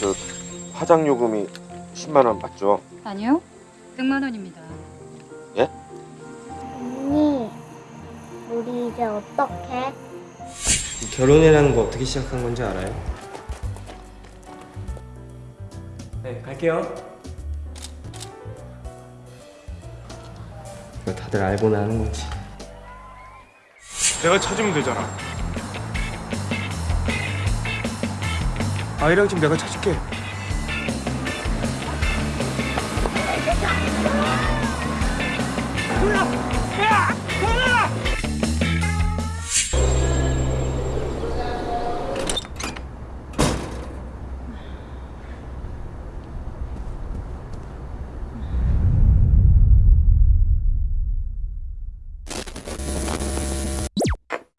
저 화장 요금이 10만 원 맞죠? 아니요. 100만 원입니다. 언니, 우리 이제 어떡해? 결혼이라는 거 어떻게 시작한 건지 알아요? 네, 갈게요. 이거 다들 알고나 하는 거지. 내가 찾으면 되잖아. 아이랑 지금 내가 찾을게. 야!